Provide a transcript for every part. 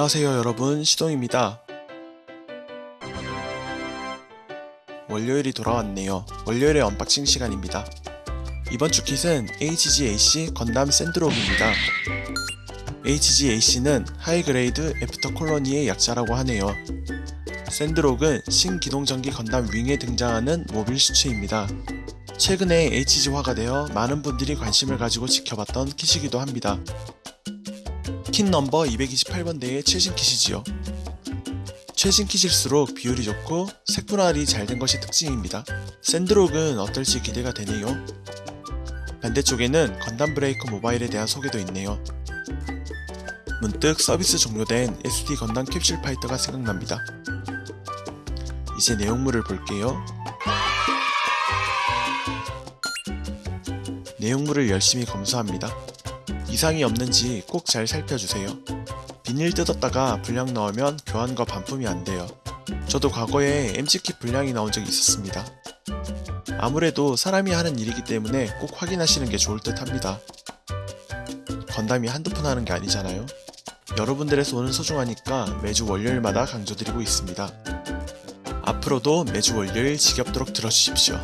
안녕하세요 여러분 시동입니다. 월요일이 돌아왔네요. 월요일의 unboxing 시간입니다. 이번 주 kit은 HGAC 건담 샌드록입니다. HGAC는 High Grade After Colony의 약자라고 하네요. 샌드록은 신기동전기 건담 윙에 등장하는 mobile suits입니다. 최근에 HG화가 되어 많은 분들이 관심을 가지고 지켜봤던 kit이기도 합니다. 킷 넘버 228번 대의 최신 킷이지요. 최신 킷일수록 비율이 좋고 색분할이 잘 된 것이 특징입니다. 샌드록은 어떨지 기대가 되네요. 반대쪽에는 건담 브레이크 모바일에 대한 소개도 있네요. 문득 서비스 종료된 SD 건담 캡슐 파이터가 생각납니다. 이제 내용물을 볼게요. 내용물을 열심히 검수합니다. 이상이 없는지 꼭 잘 살펴주세요. 비닐 뜯었다가 불량 나오면 교환과 반품이 안 돼요. 저도 과거에 MC킷 불량이 나온 적이 있었습니다. 아무래도 사람이 하는 일이기 때문에 꼭 확인하시는 게 좋을 듯 합니다. 건담이 한두 푼 하는 게 아니잖아요. 여러분들의 손은 소중하니까 매주 월요일마다 강조드리고 있습니다. 앞으로도 매주 월요일 지겹도록 들어주십시오.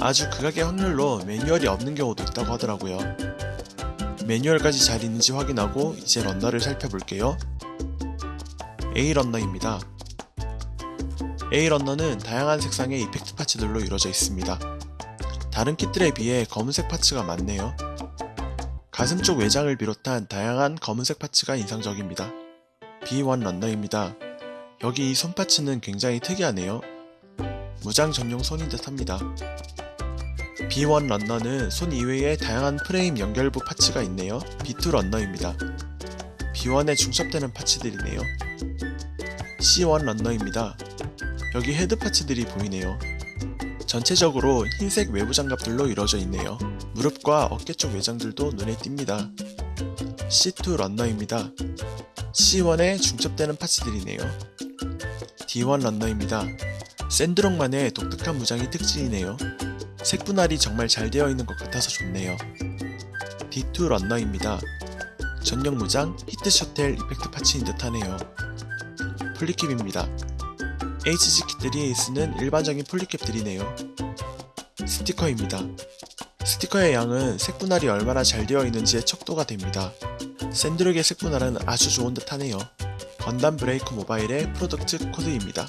아주 극악의 확률로 매뉴얼이 없는 경우도 있다고 하더라고요. 매뉴얼까지 잘 있는지 확인하고 이제 런너를 살펴볼게요. A 런너입니다. A 런너는 다양한 색상의 이펙트 파츠들로 이루어져 있습니다. 다른 킷들에 비해 검은색 파츠가 많네요. 가슴 쪽 외장을 비롯한 다양한 검은색 파츠가 인상적입니다. B1 런너입니다. 여기 이 손 파츠는 굉장히 특이하네요. 무장 전용 손인 듯 합니다. B1 런너는 손 이외에 다양한 프레임 연결부 parts가 있네요. B2 런너입니다. B1에 중첩되는 parts들이네요. C1 런너입니다. 여기 head parts들이 보이네요. 전체적으로 흰색 외부 장갑들로 이루어져 있네요. 무릎과 어깨 쪽 외장들도 눈에 띕니다. C2 런너입니다. C1에 중첩되는 parts들이네요. D1 런너입니다. 샌드록만의 독특한 무장이 특징이네요. 색분할이 정말 잘 되어 있는 것 같아서 좋네요. D2 런너입니다. 전용 무장 heat shotel effect parts인 듯 하네요. poly cap입니다. HG kit들이 쓰는 일반적인 poly cap들이네요. 스티커입니다. 스티커의 양은 색분할이 얼마나 잘 되어 있는지의 척도가 됩니다. 샌드록의 색분할은 아주 좋은 듯 하네요. 건담 브레이커 모바일의 product code입니다.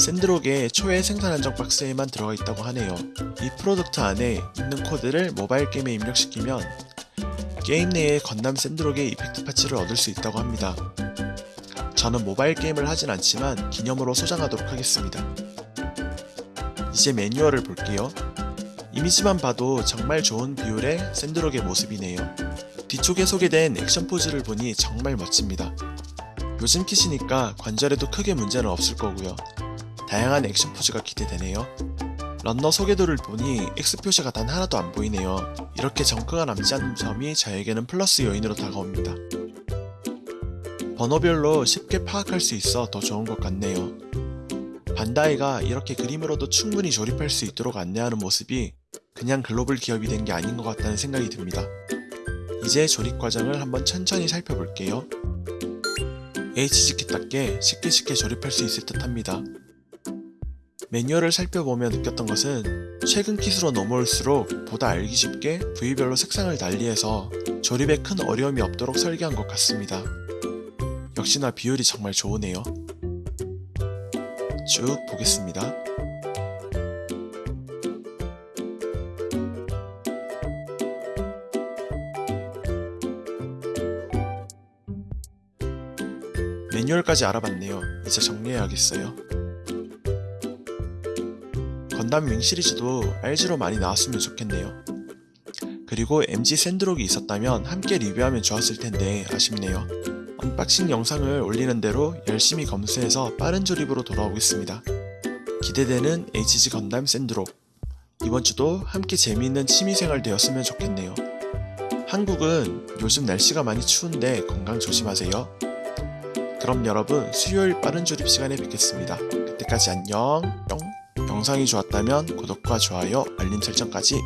샌드록의 초회 생산 한정 박스에만 들어가 있다고 하네요. 이 product 안에 있는 코드를 모바일 게임에 입력시키면 게임 내에 건담 샌드록의 effect parts를 얻을 수 있다고 합니다. 저는 모바일 게임을 하진 않지만 기념으로 소장하도록 하겠습니다. 이제 매뉴얼을 볼게요. 이미지만 봐도 정말 좋은 비율의 샌드록의 모습이네요. 뒤쪽에 소개된 액션 포즈를 보니 정말 멋집니다. 요즘 킷이니까 관절에도 크게 문제는 없을 거고요. 다양한 액션 포즈가 기대되네요. 런너 소개도를 보니 X 표시가 단 하나도 안 보이네요. 이렇게 정크가 남지 않는 점이 저에게는 플러스 요인으로 다가옵니다. 번호별로 쉽게 파악할 수 있어 더 좋은 것 같네요. 반다이가 이렇게 그림으로도 충분히 조립할 수 있도록 안내하는 모습이 그냥 글로벌 기업이 된 게 아닌 것 같다는 생각이 듭니다. 이제 조립 과정을 한번 천천히 살펴볼게요. HGkit답게 쉽게 쉽게 조립할 수 있을 듯 합니다. 매뉴얼을 살펴보며 느꼈던 것은 최근 킷으로 넘어올수록 보다 알기 쉽게 부위별로 색상을 달리해서 조립에 큰 어려움이 없도록 설계한 것 같습니다. 역시나 비율이 정말 좋으네요. 쭉 보겠습니다. 매뉴얼까지 알아봤네요. 이제 정리해야겠어요. 건담 윙 시리즈도 RG로 많이 나왔으면 좋겠네요. 그리고 MG 샌드록이 있었다면 함께 리뷰하면 좋았을 텐데 아쉽네요. unboxing 영상을 올리는 대로 열심히 검수해서 빠른 조립으로 돌아오겠습니다. 기대되는 HG 건담 샌드록 이번 주도 함께 재미있는 취미생활 되었으면 좋겠네요. 한국은 요즘 날씨가 많이 추운데 건강 조심하세요. 그럼 여러분 수요일 빠른 조립 시간에 뵙겠습니다. 그때까지 안녕 뿅 영상이 좋았다면 구독과 좋아요 알림 설정까지